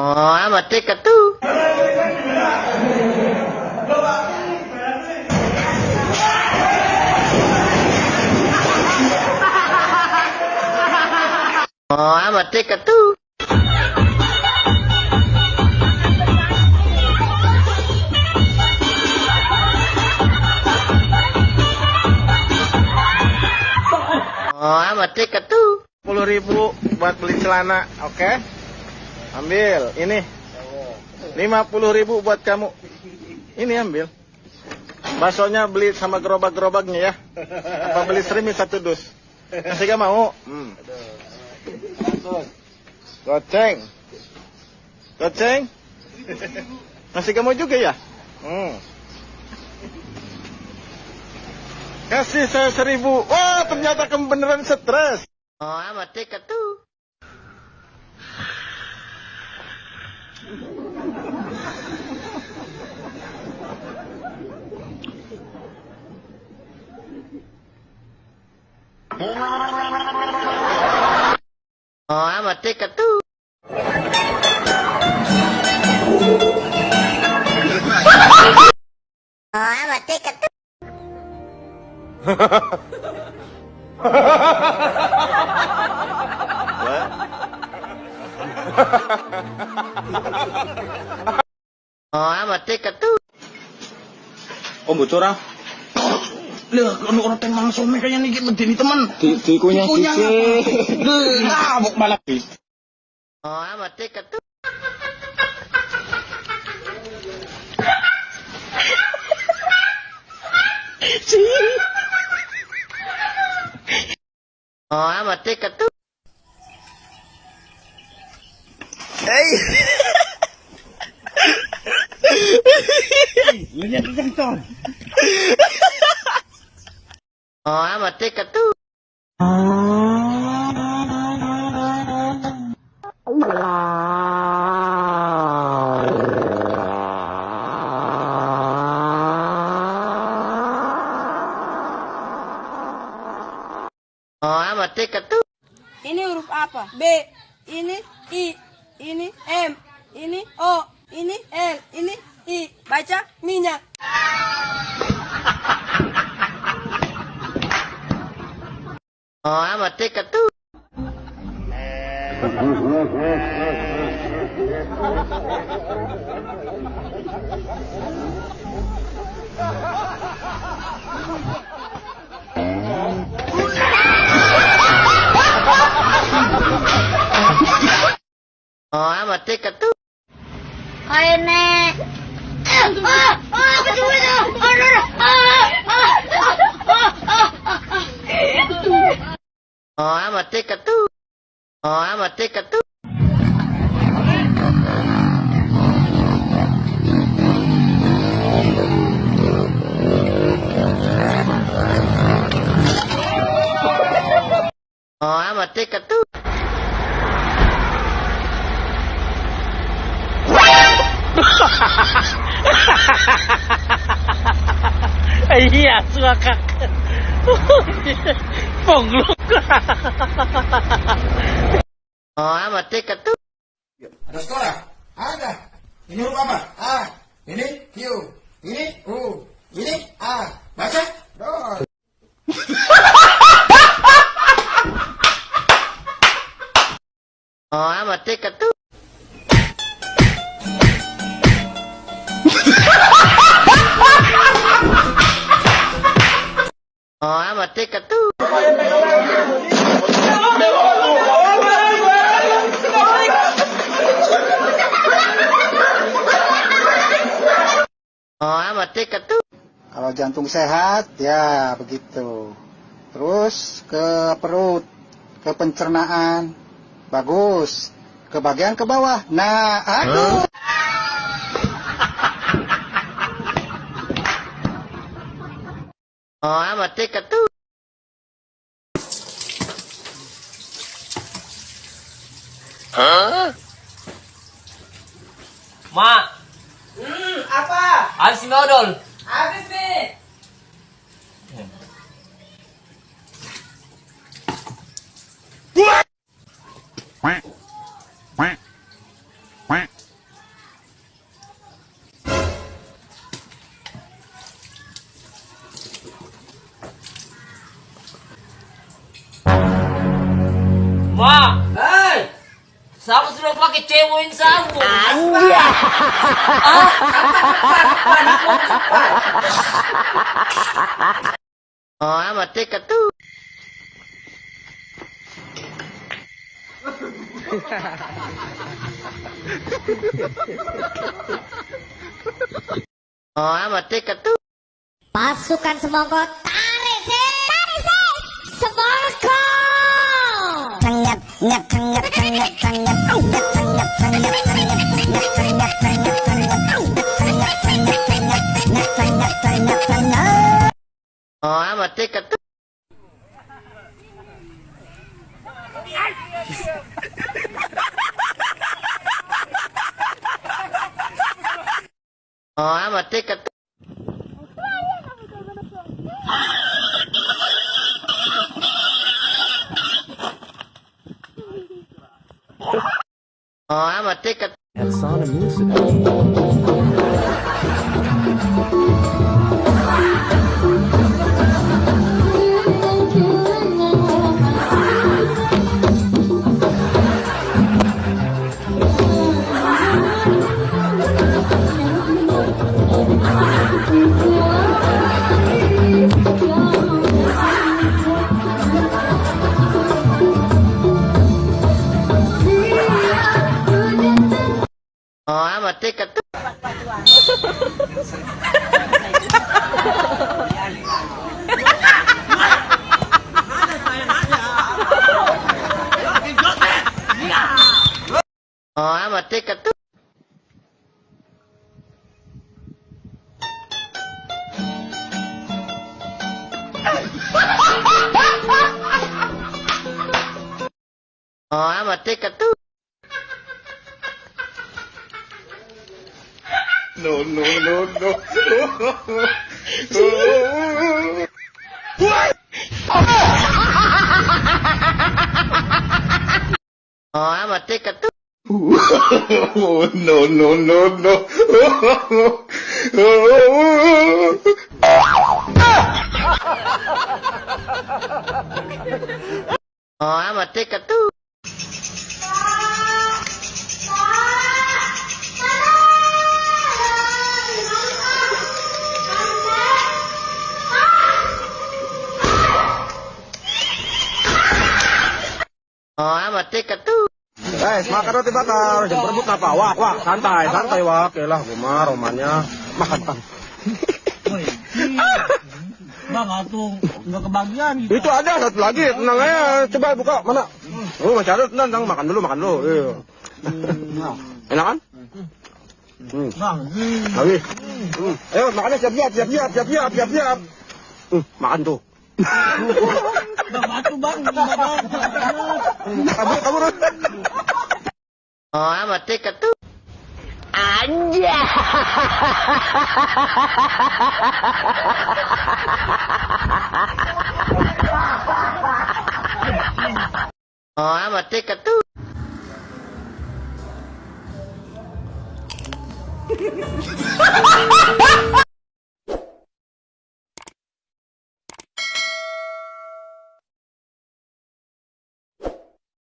Oh, amat tiket tuh. Oh, amat tiket Oh, amat tiket tuh. 10 ribu buat beli celana, oke? Ambil, ini. 50 ribu buat kamu. Ini ambil. Baksonya beli sama gerobak-gerobaknya ya. Apa beli serimi satu dus? Masih gak mau? Hmm. Goceng. Goceng. Masih gak mau juga ya? Hmm. Kasih saya seribu. Wah, ternyata kamu beneran stres. Oh, amat tiket tuh. Oh, amat tiket tuh. Oh, amat tiket tuh. Oh, amat tiket tuh. Oh bocor ah. Lah, kalau orang teng langsung kayaknya nih teman. Di sisi. Lah, malah. Oh, amat tiket tuh. Oh, amat tiket tuh. Oh, amat tiket tuh. Oh, amat tiket tuh. Ini huruf apa? B. Ini I. Ini M. Ini O. Ini L. Ini I. Baca minyak. Oh, amat tiket tuh. Oh, amat tiket tuh. Nek. Ah, ah, apa coba itu? Ah, ah, ah, ah, ah, ah, ah. Oh, amat tiket tuh. Oh, amat tiket tuh. Oh, amat tiket Iya. Oh, amat tiket tuh. Ada sekolah? Ada. Ini huruf apa? A. Ini Q. Ini U. Ini Oh, amat tiket tuh. Kalau jantung sehat, ya begitu. Terus ke perut, ke pencernaan, bagus. Ke bagian ke bawah. Nah, aduh. Oh, I'm a ticket too. Hah? Ma. Hmm, apa? Habis nodol. Habis nih. Hmm. What? pakai cewek sambung. Iya. Ah, Oh, mati ketu. Oh, mati ketu. Pasukan semongko tarik sih, tarik sih, semongko. Tengep, tengep, tengep, tengep, tengep. Ờ, mà tê cả tức Ờ, mà tê cả take a... Hatsana Ờ, à, mà chết cả tức. Ờ, à, mà chết cả tức. Ờ, à, mà chết cả tức. No, no, no, no. what? oh, I'm a take oh, a two. oh, no, no, no, no. oh, I'm a take a two. Dekat tuh. Eh, makan roti bakar. Jangan berebut apa? Wah, wah, santai, santai, wah. Oke lah, Guma, romannya. Makan, makan. Bang, tuh nggak kebagian gitu. Itu ada satu lagi, tenang aja. Coba buka, mana? Oh, masih ada, tenang, tenang. Makan dulu, makan dulu. Iya. Enak kan? Hmm. Bang, Lagi. Hmm. Ayo, makannya siap-siap, siap-siap, siap-siap, siap-siap. Hmm, makan tuh. bang batu bang, bang. Kabur, kabur. Oh, amat dekat tuh. Anja. Oh, amat dekat tuh.